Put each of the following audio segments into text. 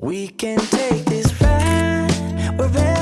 We can take this ride wherever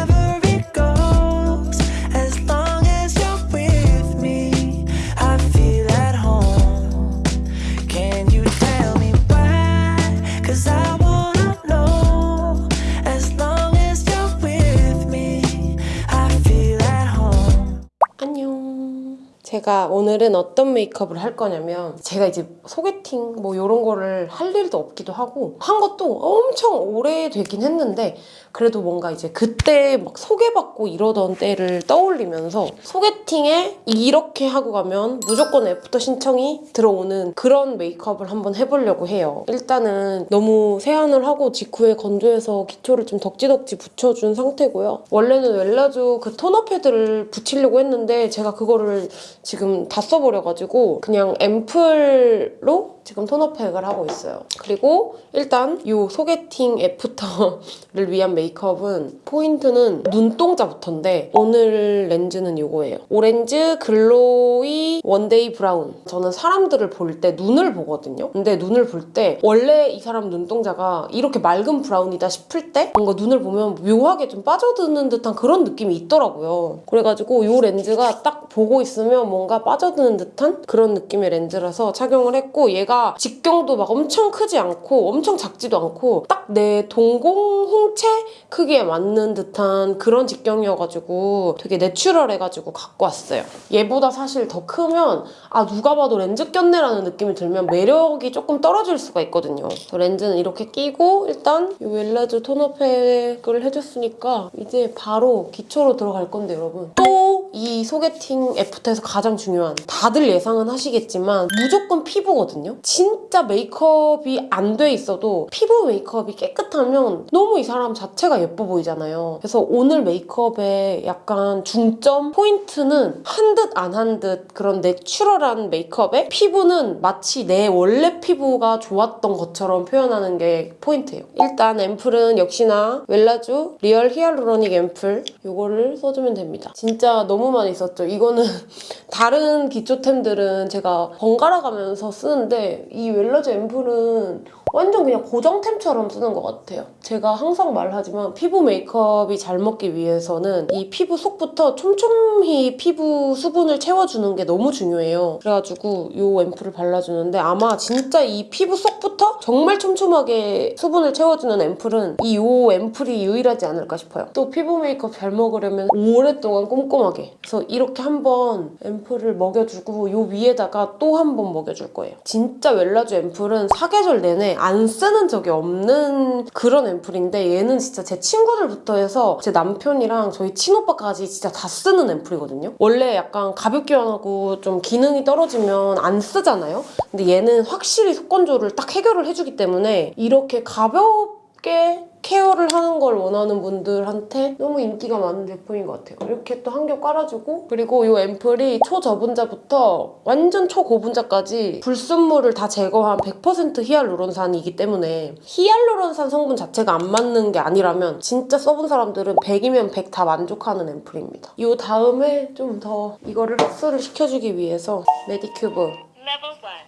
제가 오늘은 어떤 메이크업을 할 거냐면 제가 이제 소개팅 뭐 이런 거를 할 일도 없기도 하고 한 것도 엄청 오래 되긴 했는데 그래도 뭔가 이제 그때 막 소개받고 이러던 때를 떠올리면서 소개팅에 이렇게 하고 가면 무조건 애프터 신청이 들어오는 그런 메이크업을 한번 해보려고 해요. 일단은 너무 세안을 하고 직후에 건조해서 기초를 좀 덕지덕지 붙여준 상태고요. 원래는 웰라주 그 토너 패드를 붙이려고 했는데 제가 그거를 지금 다 써버려가지고 그냥 앰플로 지금 토너 팩을 하고 있어요. 그리고 일단 이 소개팅 애프터를 위한 메이크업은 포인트는 눈동자부터인데 오늘 렌즈는 이거예요. 오렌즈 glowy one day 브라운. 저는 사람들을 볼 때 눈을 보거든요. 근데 눈을 볼 때 원래 이 사람 눈동자가 이렇게 맑은 브라운이다 싶을 때 뭔가 눈을 보면 묘하게 좀 빠져드는 듯한 그런 느낌이 있더라고요. 그래가지고 이 렌즈가 딱 보고 있으면 뭔가 빠져드는 듯한 그런 느낌의 렌즈라서 착용을 했고 얘가 직경도 막 엄청 크지 않고 엄청 작지도 않고 딱 내 동공 홍채 크기에 맞는 듯한 그런 직경이어가지고 되게 내추럴해가지고 갖고 왔어요. 얘보다 사실 더 크면 아 누가 봐도 렌즈 꼈네라는 느낌이 들면 매력이 조금 떨어질 수가 있거든요. 렌즈는 이렇게 끼고 일단 이 웰라주 토너팩을 해줬으니까 이제 바로 기초로 들어갈 건데 여러분 또 이 소개팅 애프터에서 가장 중요한 다들 예상은 하시겠지만 무조건 피부거든요. 진짜 메이크업이 안 돼 있어도 피부 메이크업이 깨끗하면 너무 이 사람 자체가 예뻐 보이잖아요. 그래서 오늘 메이크업의 약간 중점 포인트는 한 듯 안 한 듯 그런 내추럴한 메이크업에 피부는 마치 내 원래 피부가 좋았던 것처럼 표현하는 게 포인트예요. 일단 앰플은 역시나 웰라주 real hyaluronic 앰플 이거를 써주면 됩니다. 진짜 너무 많이 썼죠. 이거는 다른 기초템들은 제가 번갈아 가면서 쓰는데 이 웰라주 앰플은 완전 그냥 고정템처럼 쓰는 것 같아요. 제가 항상 말하지만 피부 메이크업이 잘 먹기 위해서는 이 피부 속부터 촘촘히 피부 수분을 채워주는 게 너무 중요해요. 그래가지고 이 앰플을 발라주는데 아마 진짜 이 피부 속부터 정말 촘촘하게 수분을 채워주는 앰플은 이 요 앰플이 유일하지 않을까 싶어요. 또 피부 메이크업 잘 먹으려면 오랫동안 꼼꼼하게 그래서 이렇게 한번 앰플을 먹여주고 요 위에다가 또 한 번 먹여줄 거예요. 진짜 웰라주 앰플은 사계절 내내 안 쓰는 적이 없는 그런 앰플인데 얘는 진짜 제 친구들부터 해서 제 남편이랑 저희 친오빠까지 진짜 다 쓰는 앰플이거든요. 원래 약간 가볍기만 하고 좀 기능이 떨어지면 안 쓰잖아요. 근데 얘는 확실히 속건조를 딱 해결을 해주기 때문에 이렇게 가볍 게 케어를 하는 걸 원하는 분들한테 너무 인기가 많은 제품인 것 같아요. 이렇게 또 한 겹 깔아주고 그리고 이 앰플이 초저분자부터 완전 초고분자까지 불순물을 다 제거한 100% 히알루론산이기 때문에 히알루론산 성분 자체가 안 맞는 게 아니라면 진짜 써본 사람들은 100이면 100 다 만족하는 앰플입니다. 이 다음에 좀 더 이거를 흡수를 시켜주기 위해서 메디큐브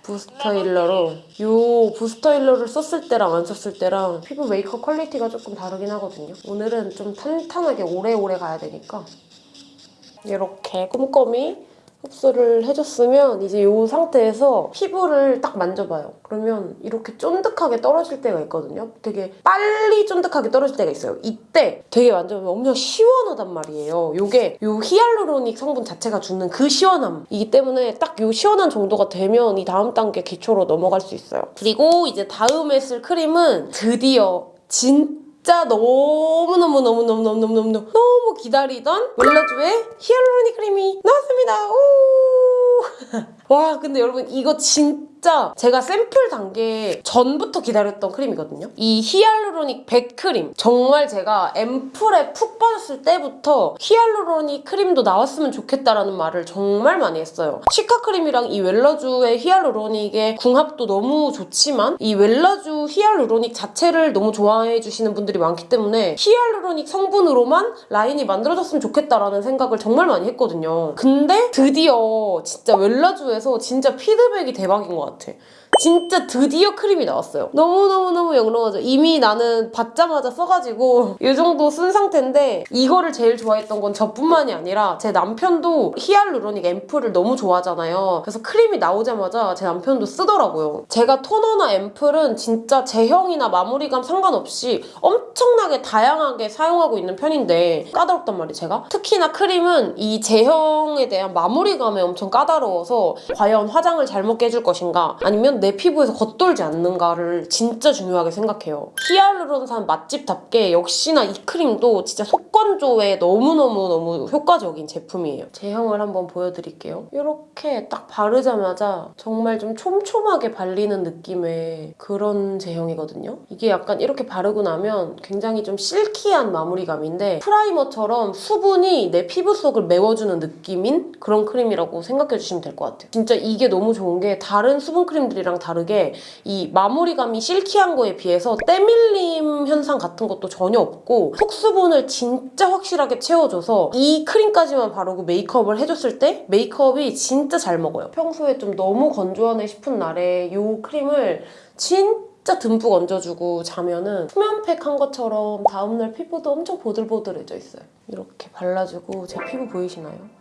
부스터 힐러로? 이 부스터 힐러를 썼을 때랑 안 썼을 때랑 피부 메이크업 퀄리티가 조금 다르긴 하거든요. 오늘은 좀 탄탄하게 오래오래 가야 되니까. 이렇게 꼼꼼히 흡수를 해줬으면 이제 이 상태에서 피부를 딱 만져봐요. 그러면 이렇게 쫀득하게 떨어질 때가 있거든요. 되게 빨리 쫀득하게 떨어질 때가 있어요. 이때 되게 만져보면 엄청 시원하단 말이에요. 이게 이 hyaluronic 성분 자체가 주는 그 시원함이기 때문에 딱 이 시원한 정도가 되면 이 다음 단계 기초로 넘어갈 수 있어요. 그리고 이제 다음에 쓸 크림은 드디어 진 진짜 너무너무너무너무너무너무 너무 기다리던 웰라주의 hyaluronic 크림이 나왔습니다. 오! 와 근데 여러분 이거 진짜 제가 샘플 단계 전부터 기다렸던 크림이거든요. 이 hyaluronic 100 크림 정말 제가 앰플에 푹 빠졌을 때부터 hyaluronic 크림도 나왔으면 좋겠다라는 말을 정말 많이 했어요. cica 크림이랑 이 웰라주의 hyaluronic의 궁합도 너무 좋지만 이 웰라주 hyaluronic 자체를 너무 좋아해 주시는 분들이 많기 때문에 hyaluronic 성분으로만 라인이 만들어졌으면 좋겠다라는 생각을 정말 많이 했거든요. 근데 드디어 진짜 웰라주에서 진짜 피드백이 대박인 것 같아. 것 같아. 진짜 드디어 크림이 나왔어요. 너무너무너무 영롱하죠. 이미 나는 받자마자 써가지고 이 정도 쓴 상태인데 이거를 제일 좋아했던 건 저뿐만이 아니라 제 남편도 히알루로닉 앰플을 너무 좋아하잖아요. 그래서 크림이 나오자마자 제 남편도 쓰더라고요. 제가 토너나 앰플은 진짜 제형이나 마무리감 상관없이 엄청나게 다양하게 사용하고 있는 편인데 까다롭단 말이에요, 제가. 특히나 크림은 이 제형에 대한 마무리감에 엄청 까다로워서 과연 화장을 잘못 깨줄 것인가 아니면 내 피부에서 겉돌지 않는가를 진짜 중요하게 생각해요. 히알루론산 맛집답게 역시나 이 크림도 진짜 속건조에 너무너무너무 효과적인 제품이에요. 제형을 한번 보여드릴게요. 이렇게 딱 바르자마자 정말 좀 촘촘하게 발리는 느낌의 그런 제형이거든요. 이게 약간 이렇게 바르고 나면 굉장히 좀 silky한 마무리감인데 프라이머처럼 수분이 내 피부 속을 메워주는 느낌인 그런 크림이라고 생각해 주시면 될 것 같아요. 진짜 이게 너무 좋은 게 다른 수분 크림들이랑 다르게 이 마무리감이 silky한 거에 비해서 때밀림 현상 같은 것도 전혀 없고 속수분을 진짜 확실하게 채워줘서 이 크림까지만 바르고 메이크업을 해줬을 때 메이크업이 진짜 잘 먹어요. 평소에 좀 너무 건조하네 싶은 날에 이 크림을 진짜 듬뿍 얹어주고 자면은 수면팩 한 것처럼 다음날 피부도 엄청 보들보들해져 있어요. 이렇게 발라주고 제 피부 보이시나요?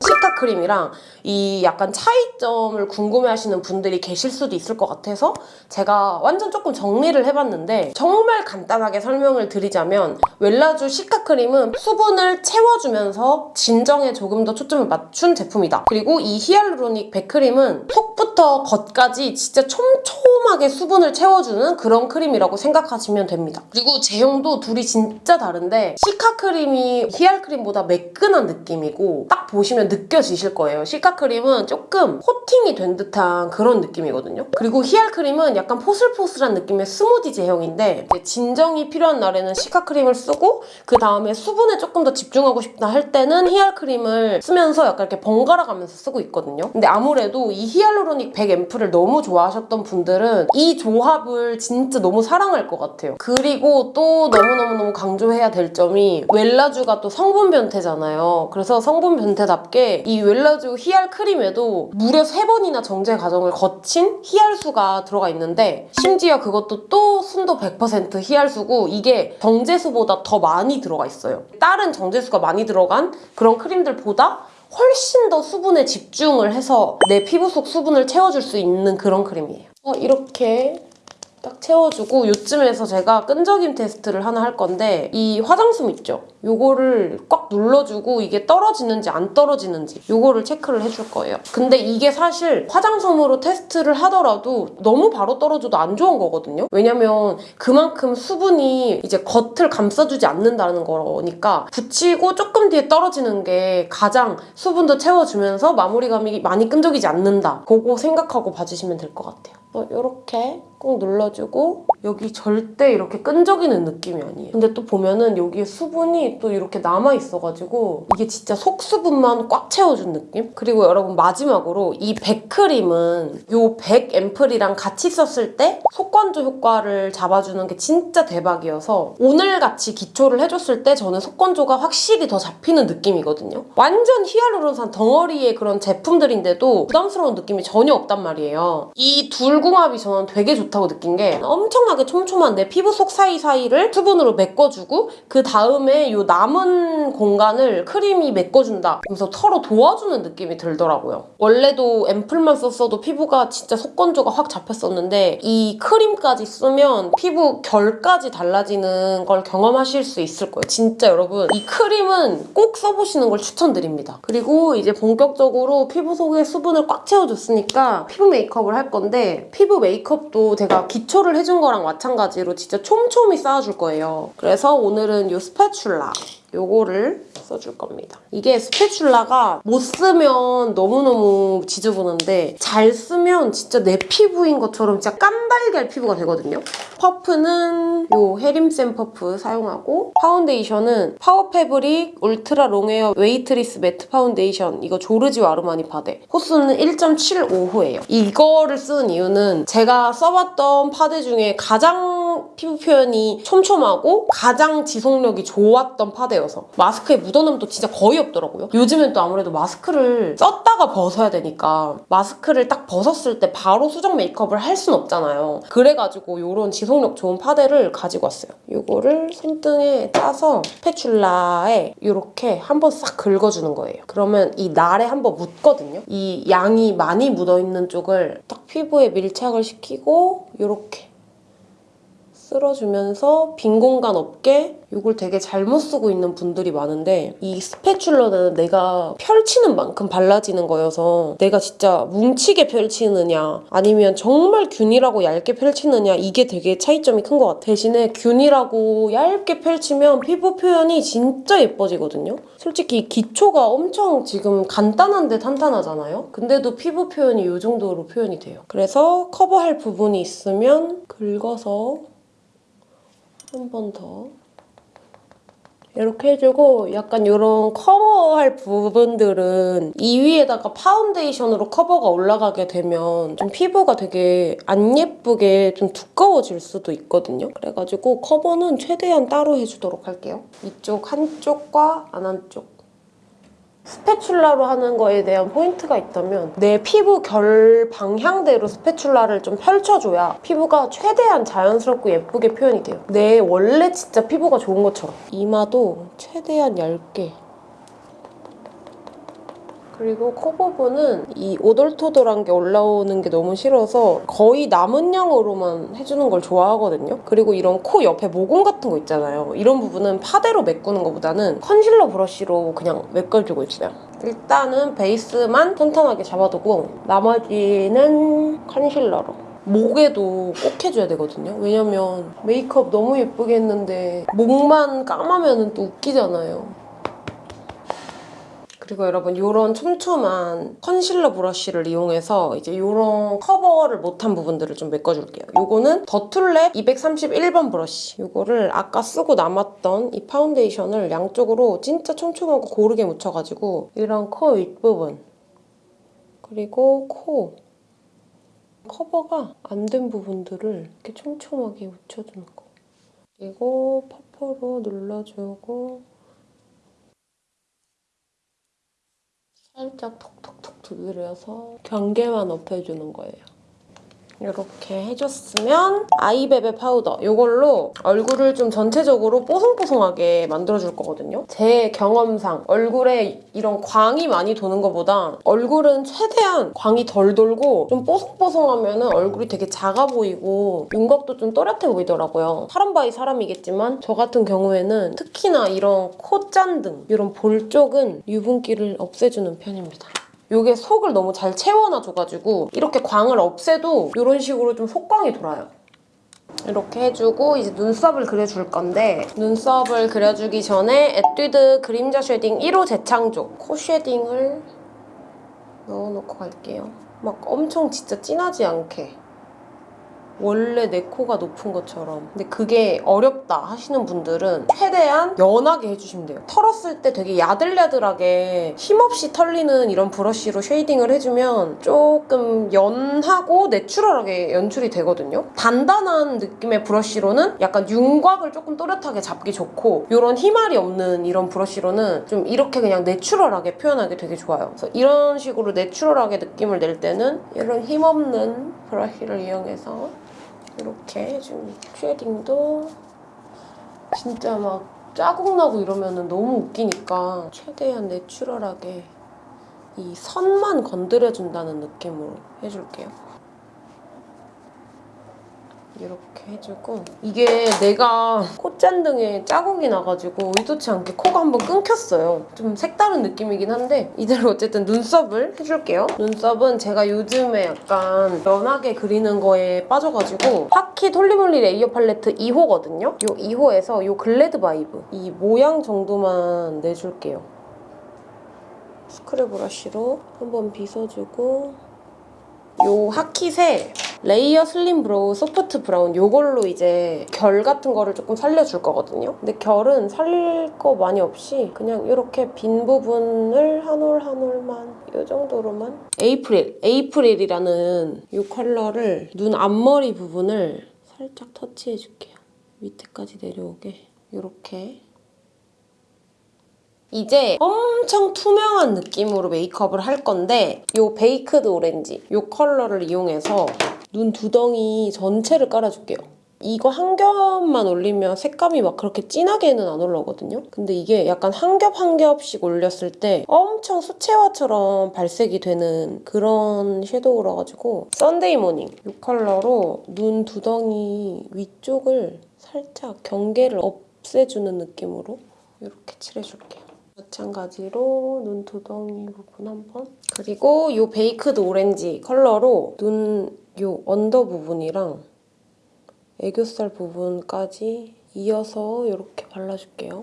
cica 크림이랑 이 약간 차이점을 궁금해하시는 분들이 계실 수도 있을 것 같아서 제가 완전 조금 정리를 해봤는데 정말 간단하게 설명을 드리자면 웰라주 cica 크림은 수분을 채워주면서 진정에 조금 더 초점을 맞춘 제품이다. 그리고 이 hyaluronic 백크림은 속부터 겉까지 진짜 촘촘하게 수분을 채워주는 그런 크림이라고 생각하시면 됩니다. 그리고 제형도 둘이 진짜 다른데 cica 크림이 히알 크림보다 매끈한 느낌이고 딱 보시면 느껴지실 거예요. 시카 크림은 조금 코팅이 된 듯한 그런 느낌이거든요. 그리고 히알 크림은 약간 포슬포슬한 느낌의 스무디 제형인데 진정이 필요한 날에는 시카 크림을 쓰고 그 다음에 수분에 조금 더 집중하고 싶다 할 때는 히알 크림을 쓰면서 약간 이렇게 번갈아 가면서 쓰고 있거든요. 근데 아무래도 이 히알루로닉 100 앰플을 너무 좋아하셨던 분들은 이 조합을 진짜 너무 사랑할 것 같아요. 그리고 또 너무너무너무 강조해야 될 점이 웰라주가 또 성분 변태잖아요. 그래서 성분 변태답게 이 웰라주 히알 크림에도 무려 3번이나 정제 과정을 거친 히알수가 들어가 있는데 심지어 그것도 또 순도 100% 히알수고 이게 정제수보다 더 많이 들어가 있어요. 다른 정제수가 많이 들어간 그런 크림들보다 훨씬 더 수분에 집중을 해서 내 피부 속 수분을 채워줄 수 있는 그런 크림이에요. 어, 이렇게 딱 채워주고 요쯤에서 제가 끈적임 테스트를 하나 할 건데 이 화장솜 있죠? 요거를 꽉 눌러주고 이게 떨어지는지 안 떨어지는지 요거를 체크를 해줄 거예요. 근데 이게 사실 화장솜으로 테스트를 하더라도 너무 바로 떨어져도 안 좋은 거거든요. 왜냐면 그만큼 수분이 이제 겉을 감싸주지 않는다는 거니까 붙이고 조금 뒤에 떨어지는 게 가장 수분도 채워주면서 마무리감이 많이 끈적이지 않는다. 그거 생각하고 봐주시면 될 것 같아요. 이렇게 꾹 눌러주고 여기 절대 이렇게 끈적이는 느낌이 아니에요. 근데 또 보면은 여기에 수분이 또 이렇게 남아있어가지고 이게 진짜 속수분만 꽉 채워준 느낌? 그리고 여러분 마지막으로 이 백크림은 이 백 앰플이랑 같이 썼을 때 속건조 효과를 잡아주는 게 진짜 대박이어서 오늘같이 기초를 해줬을 때 저는 속건조가 확실히 더 잡히는 느낌이거든요. 완전 히알루론산 덩어리의 그런 제품들인데도 부담스러운 느낌이 전혀 없단 말이에요. 이 둘 궁합이 저는 되게 좋다 고 느낀 게 엄청나게 촘촘한 내 피부 속 사이사이를 수분으로 메꿔주고 그 다음에 이 남은 공간을 크림이 메꿔준다. 그래서 서로 도와주는 느낌이 들더라고요. 원래도 앰플만 썼어도 피부가 진짜 속건조가 확 잡혔었는데 이 크림까지 쓰면 피부 결까지 달라지는 걸 경험하실 수 있을 거예요. 진짜 여러분 이 크림은 꼭 써보시는 걸 추천드립니다. 그리고 이제 본격적으로 피부 속에 수분을 꽉 채워줬으니까 피부 메이크업을 할 건데 피부 메이크업도 제가 기초를 해준 거랑 마찬가지로 진짜 촘촘히 쌓아줄 거예요. 그래서 오늘은 이 spatula 요거를 써줄 겁니다. 이게 spatula가 못 쓰면 너무너무 지저분한데 잘 쓰면 진짜 내 피부인 것처럼 진짜 깐달걀 피부가 되거든요. 퍼프는 요 헤림센 퍼프 사용하고 파운데이션은 Power Fabric Ultra Longwear Weightless Matte Foundation 이거 조르지오 아르마니 파데 호수는 1.75호예요. 이거를 쓰는 이유는 제가 써봤던 파데 중에 가장 피부 표현이 촘촘하고 가장 지속력이 좋았던 파데였어요. 파데여서 마스크에 묻어남도 진짜 거의 없더라고요. 요즘엔 또 아무래도 마스크를 썼다가 벗어야 되니까 마스크를 딱 벗었을 때 바로 수정 메이크업을 할 순 없잖아요. 그래가지고 이런 지속력 좋은 파데를 가지고 왔어요. 이거를 손등에 짜서 스패츌라에 이렇게 한번 싹 긁어주는 거예요. 그러면 이 날에 한번 묻거든요. 이 양이 많이 묻어있는 쪽을 딱 피부에 밀착을 시키고 이렇게 쓸어주면서 빈 공간 없게 이걸 되게 잘못 쓰고 있는 분들이 많은데 이 스패츌러는 내가 펼치는 만큼 발라지는 거여서 내가 진짜 뭉치게 펼치느냐 아니면 정말 균일하고 얇게 펼치느냐 이게 되게 차이점이 큰 것 같아. 대신에 균일하고 얇게 펼치면 피부 표현이 진짜 예뻐지거든요. 솔직히 이 기초가 엄청 지금 간단한데 탄탄하잖아요? 근데도 피부 표현이 이 정도로 표현이 돼요. 그래서 커버할 부분이 있으면 긁어서 한 번 더. 이렇게 해주고 약간 이런 커버할 부분들은 이 위에다가 파운데이션으로 커버가 올라가게 되면 좀 피부가 되게 안 예쁘게 좀 두꺼워질 수도 있거든요. 그래가지고 커버는 최대한 따로 해주도록 할게요. 이쪽 한쪽과 안 한쪽. spatula로 하는 거에 대한 포인트가 있다면 내 피부 결 방향대로 spatula를 좀 펼쳐줘야 피부가 최대한 자연스럽고 예쁘게 표현이 돼요. 내 원래 진짜 피부가 좋은 것처럼. 이마도 최대한 얇게 그리고 코 부분은 이 오돌토돌한 게 올라오는 게 너무 싫어서 거의 남은 양으로만 해주는 걸 좋아하거든요. 그리고 이런 코 옆에 모공 같은 거 있잖아요. 이런 부분은 파데로 메꾸는 것보다는 컨실러 브러쉬로 그냥 메꿔주고 있어요. 일단은 베이스만 탄탄하게 잡아두고 나머지는 컨실러로. 목에도 꼭 해줘야 되거든요. 왜냐면 메이크업 너무 예쁘게 했는데 목만 까마면 또 웃기잖아요. 그리고 여러분 이런 촘촘한 컨실러 브러쉬를 이용해서 이제 이런 커버를 못한 부분들을 좀 메꿔줄게요. 이거는 더툴랩 231번 브러쉬. 이거를 아까 쓰고 남았던 이 파운데이션을 양쪽으로 진짜 촘촘하고 고르게 묻혀가지고 이런 코 윗부분 그리고 코 커버가 안 된 부분들을 이렇게 촘촘하게 묻혀주는 거. 그리고 퍼프로 눌러주고 살짝 톡톡톡 두드려서 경계만 없애주는 거예요. 이렇게 해줬으면 아이베베 파우더 이걸로 얼굴을 좀 전체적으로 뽀송뽀송하게 만들어줄 거거든요. 제 경험상 얼굴에 이런 광이 많이 도는 것보다 얼굴은 최대한 광이 덜 돌고 좀 뽀송뽀송하면 얼굴이 되게 작아 보이고 윤곽도 좀 또렷해 보이더라고요. 사람 by 사람이겠지만 저 같은 경우에는 특히나 이런 콧잔 등 이런 볼 쪽은 유분기를 없애주는 편입니다. 이게 속을 너무 잘 채워놔줘가지고 이렇게 광을 없애도 이런 식으로 좀 속광이 돌아요. 이렇게 해주고 이제 눈썹을 그려줄 건데 눈썹을 그려주기 전에 에뛰드 그림자 shading 1호 재창조 코 shading을 넣어놓고 갈게요. 막 엄청 진짜 진하지 않게 원래 내 코가 높은 것처럼. 근데 그게 어렵다 하시는 분들은 최대한 연하게 해주시면 돼요. 털었을 때 되게 야들야들하게 힘없이 털리는 이런 브러쉬로 shading을 해주면 조금 연하고 내추럴하게 연출이 되거든요. 단단한 느낌의 브러쉬로는 약간 윤곽을 조금 또렷하게 잡기 좋고 이런 희말이 없는 이런 브러쉬로는 좀 이렇게 그냥 내추럴하게 표현하기 되게 좋아요. 그래서 이런 식으로 내추럴하게 느낌을 낼 때는 이런 힘없는 브러쉬를 이용해서 이렇게 좀 쉐딩도 진짜 막 자국 나고 이러면 너무 웃기니까 최대한 내추럴하게 이 선만 건드려준다는 느낌으로 해줄게요. 이렇게 해주고 이게 내가 콧잔등에 자국이 나가지고 의도치 않게 코가 한번 끊겼어요. 좀 색다른 느낌이긴 한데 이대로 어쨌든 눈썹을 해줄게요. 눈썹은 제가 요즘에 약간 연하게 그리는 거에 빠져가지고 하킷 holy moly layer palette 2호거든요. 이 2호에서 이 Glad Vibe 이 모양 정도만 내줄게요. 스크래 브러쉬로 한번 빗어주고 요 하킷에 layer slim brow soft brown 요걸로 이제 결 같은 거를 조금 살려줄 거거든요. 근데 결은 살릴 거 많이 없이 그냥 이렇게 빈 부분을 한 올 한 올만 이 정도로만 April, April이라는 이 컬러를 눈 앞머리 부분을 살짝 터치해줄게요. 밑에까지 내려오게 이렇게 이제 엄청 투명한 느낌으로 메이크업을 할 건데 이 Baked Orange 이 컬러를 이용해서 눈 두덩이 전체를 깔아줄게요. 이거 한 겹만 올리면 색감이 막 그렇게 진하게는 안 올라오거든요. 근데 이게 약간 한 겹 한 겹씩 올렸을 때 엄청 수채화처럼 발색이 되는 그런 섀도우라 가지고 Sunday Morning 이 컬러로 눈 두덩이 위쪽을 살짝 경계를 없애주는 느낌으로 이렇게 칠해줄게요. 마찬가지로 눈 두덩이 부분 한번 그리고 이 Baked Orange 컬러로 눈 요 under 부분이랑 애교살 부분까지 이어서 이렇게 발라줄게요.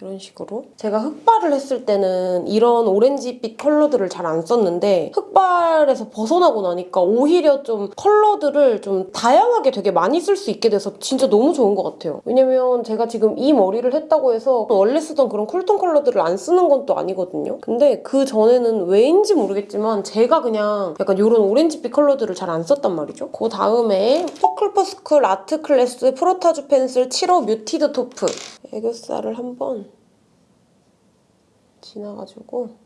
이런 식으로. 제가 흑발을 했을 때는 이런 오렌지빛 컬러들을 잘 안 썼는데 흑발에서 벗어나고 나니까 오히려 좀 컬러들을 좀 다양하게 되게 많이 쓸 수 있게 돼서 진짜 너무 좋은 것 같아요. 왜냐면 제가 지금 이 머리를 했다고 해서 원래 쓰던 그런 cool tone 컬러들을 안 쓰는 건 또 아니거든요. 근데 그 전에는 왜인지 모르겠지만 제가 그냥 약간 이런 오렌지빛 컬러들을 잘 안 썼단 말이죠. 그 다음에 투쿨포스쿨 art class frottage pencil 7호 muted taupe 애교살을 한번 지나가지고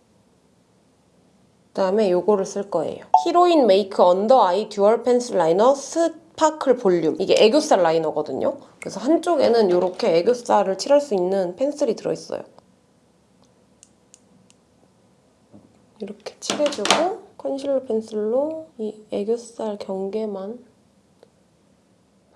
그다음에 요거를 쓸 거예요. 히로인 메이크 under eye dual pencil liner sparkle volume. 이게 애교살 liner거든요. 그래서 한쪽에는 이렇게 애교살을 칠할 수 있는 펜슬이 들어있어요. 이렇게 칠해주고 컨실러 펜슬로 이 애교살 경계만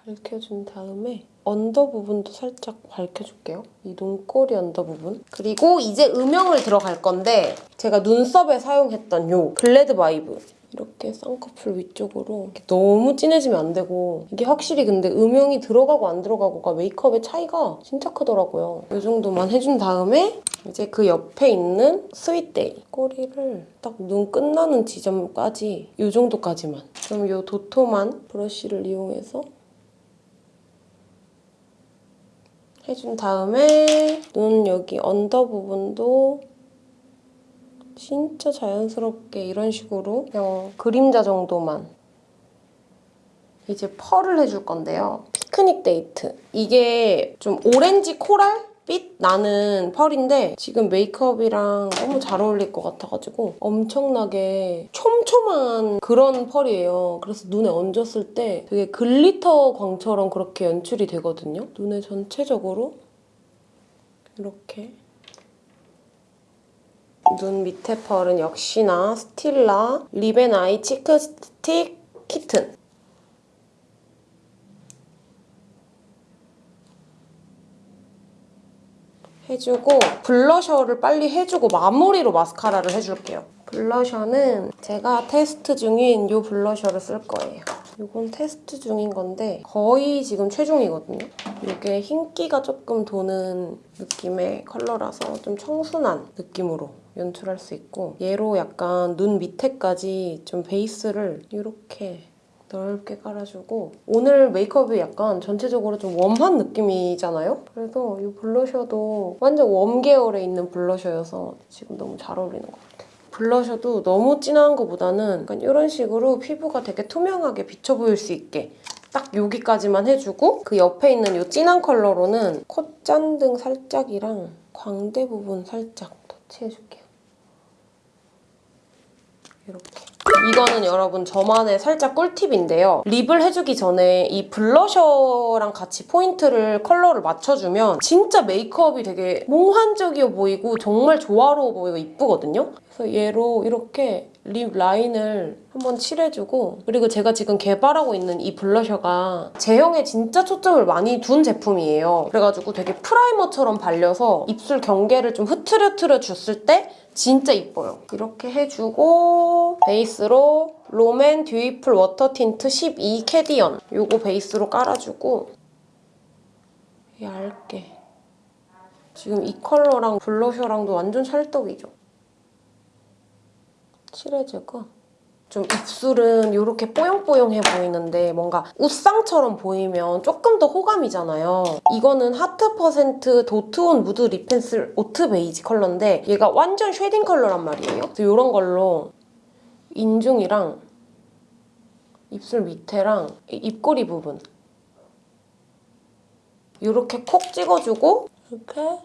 밝혀준 다음에 under 부분도 살짝 밝혀줄게요. 이 눈꼬리 under 부분. 그리고 이제 음영을 들어갈 건데 제가 눈썹에 사용했던 요 Glad Vibe 이렇게 쌍꺼풀 위쪽으로 이렇게 너무 진해지면 안 되고 이게 확실히 근데 음영이 들어가고 안 들어가고가 메이크업의 차이가 진짜 크더라고요. 이 정도만 해준 다음에 이제 그 옆에 있는 Sweet Day 꼬리를 딱 눈 끝나는 지점까지 이 정도까지만 그럼 이 도톰한 브러쉬를 이용해서 해준 다음에 눈 여기 under 부분도 진짜 자연스럽게 이런 식으로 그냥 그림자 정도만 이제 펄을 해줄 건데요. Picnic Date. 이게 좀 오렌지 coral? 빛 나는 펄인데 지금 메이크업이랑 너무 잘 어울릴 것 같아가지고 엄청나게 촘촘한 그런 펄이에요. 그래서 눈에 얹었을 때 되게 glitter 광처럼 그렇게 연출이 되거든요. 눈에 전체적으로 이렇게 눈 밑에 펄은 역시나 스틸라 lip and eye cheek stick Kitten 해주고 블러셔를 빨리 해주고 마무리로 마스카라를 해줄게요. 블러셔는 제가 테스트 중인 이 블러셔를 쓸 거예요. 이건 테스트 중인 건데 거의 지금 최종이거든요. 이게 흰기가 조금 도는 느낌의 컬러라서 좀 청순한 느낌으로 연출할 수 있고 얘로 약간 눈 밑에까지 좀 베이스를 이렇게 넓게 깔아주고 오늘 메이크업이 약간 전체적으로 좀 warm한 느낌이잖아요? 그래서 이 블러셔도 완전 warm 계열에 있는 블러셔여서 지금 너무 잘 어울리는 것 같아요. 블러셔도 너무 진한 것보다는 약간 이런 식으로 피부가 되게 투명하게 비쳐 보일 수 있게 딱 여기까지만 해주고 그 옆에 있는 이 진한 컬러로는 콧잔등 살짝이랑 광대 부분 살짝 터치해줄게요. 이렇게. 이거는 여러분 저만의 살짝 꿀팁인데요. lip을 해주기 전에 이 blusher랑 같이 포인트를 컬러를 맞춰주면 진짜 메이크업이 되게 몽환적이어 보이고 정말 조화로워 보이고 이쁘거든요. 그래서 얘로 이렇게 lip line을 한번 칠해주고 그리고 제가 지금 개발하고 있는 이 blusher가 제형에 진짜 초점을 많이 둔 제품이에요. 그래가지고 되게 primer처럼 발려서 입술 경계를 좀 흐트려트려 줬을 때 진짜 이뻐요. 이렇게 해주고 베이스로 롬앤 듀이풀 워터 틴트 12 캐디언 이거 베이스로 깔아주고 얇게 지금 이 컬러랑 blusher랑도 완전 찰떡이죠. 칠해주고 좀 입술은 이렇게 뽀용뽀용해 보이는데 뭔가 웃상처럼 보이면 조금 더 호감이잖아요. 이거는 하트 퍼센트 도트온 무드 립 펜슬 오트 베이지 컬러인데 얘가 완전 shading 컬러란 말이에요. 그래서 이런 걸로 인중이랑 입술 밑에랑 이 입꼬리 부분 이렇게 콕 찍어주고 이렇게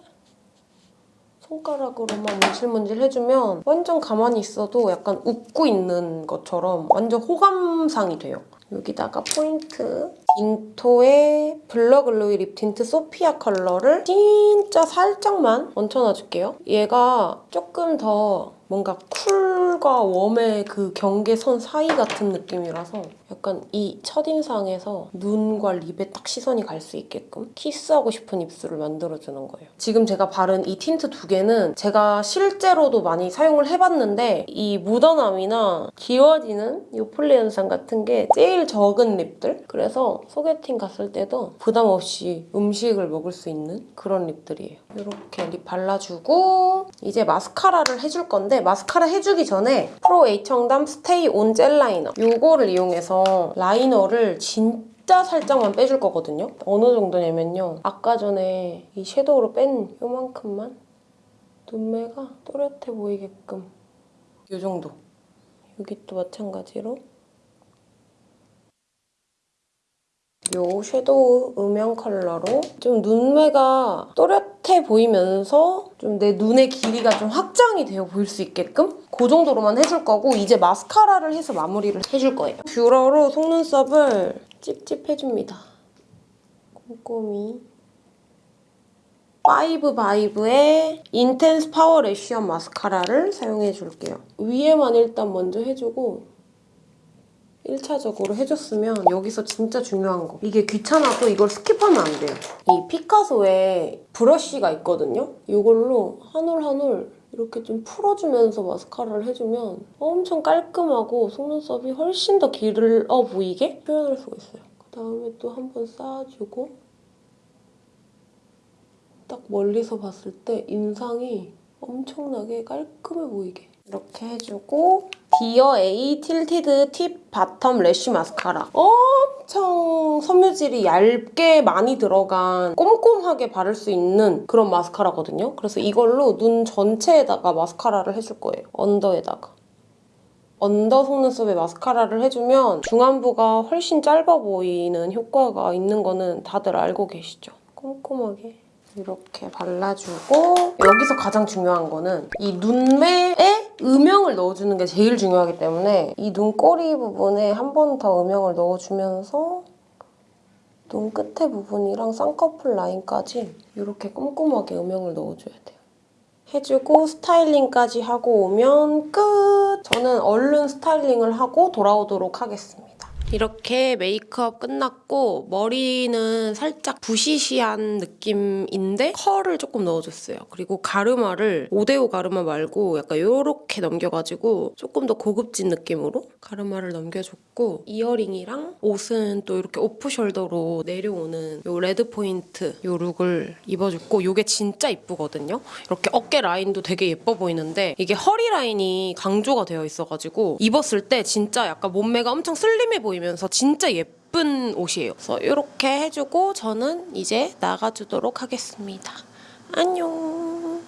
손가락으로만 문질문질 해주면 완전 가만히 있어도 약간 웃고 있는 것처럼 완전 호감상이 돼요. 여기다가 포인트 인토의 블러 글로이 립 틴트 소피아 컬러를 진짜 살짝만 얹혀놔줄게요. 얘가 조금 더 뭔가 cool과 warm의 그 경계선 사이 같은 느낌이라서 약간 이 첫인상에서 눈과 lip에 딱 시선이 갈 수 있게끔 키스하고 싶은 입술을 만들어주는 거예요. 지금 제가 바른 이 틴트 두 개는 제가 실제로도 많이 사용을 해봤는데 이 묻어남이나 지워지는 이 폴리 현상 같은 게 제일 적은 lip들 그래서 소개팅 갔을 때도 부담 없이 음식을 먹을 수 있는 그런 lip들이에요. 이렇게 lip 발라주고 이제 마스카라를 해줄 건데 마스카라 해주기 전에 프로 H청담 스테이 온 젤 라이너 이거를 이용해서 라이너를 진짜 살짝만 빼줄 거거든요. 어느 정도냐면요. 아까 전에 이 섀도우로 뺀 요만큼만 눈매가 또렷해 보이게끔 이 정도. 여기 또 마찬가지로 요 섀도우 음영 컬러로 좀 눈매가 또렷해 보이면서 좀 내 눈의 길이가 좀 확장이 되어 보일 수 있게끔 그 정도로만 해줄 거고 이제 마스카라를 해서 마무리를 해줄 거예요. 뷰러로 속눈썹을 찝찝해줍니다. 꼼꼼히. 파이브 바이브의 인텐스 파워 레쉬엄 마스카라를 사용해줄게요. 위에만 일단 먼저 해주고 1차적으로 해줬으면 여기서 진짜 중요한 거. 이게 귀찮아도 이걸 skip하면 안 돼요. 이 피카소에 브러쉬가 있거든요? 이걸로 한 올 한 올 이렇게 좀 풀어주면서 마스카라를 해주면 엄청 깔끔하고 속눈썹이 훨씬 더 길어 보이게 표현할 수가 있어요. 그다음에 또 한 번 쌓아주고 딱 멀리서 봤을 때 인상이 엄청나게 깔끔해 보이게 이렇게 해주고 디어 A 틸티드 팁 바텀 래쉬 마스카라 엄청 섬유질이 얇게 많이 들어간 꼼꼼하게 바를 수 있는 그런 마스카라거든요. 그래서 이걸로 눈 전체에다가 마스카라를 해줄 거예요. under에다가. under 속눈썹에 마스카라를 해주면 중안부가 훨씬 짧아 보이는 효과가 있는 거는 다들 알고 계시죠? 꼼꼼하게 이렇게 발라주고 여기서 가장 중요한 거는 이 눈매에 음영을 넣어주는 게 제일 중요하기 때문에 이 눈꼬리 부분에 한 번 더 음영을 넣어주면서 눈 끝에 부분이랑 쌍꺼풀 라인까지 이렇게 꼼꼼하게 음영을 넣어줘야 돼요. 해주고 스타일링까지 하고 오면 끝! 저는 얼른 스타일링을 하고 돌아오도록 하겠습니다. 이렇게 메이크업 끝났고 머리는 살짝 부시시한 느낌인데 컬을 조금 넣어줬어요. 그리고 가르마를 5대5 가르마 말고 약간 이렇게 넘겨가지고 조금 더 고급진 느낌으로 가르마를 넘겨줬고 이어링이랑 옷은 또 이렇게 off-shoulder로 내려오는 이 레드 포인트 이 look을 입어줬고 이게 진짜 이쁘거든요. 이렇게 어깨 라인도 되게 예뻐 보이는데 이게 허리 라인이 강조가 되어 있어가지고 입었을 때 진짜 약간 몸매가 엄청 슬림해 보이 면서 진짜 예쁜 옷이에요. 그래서 이렇게 해주고 저는 이제 나가주도록 하겠습니다. 안녕.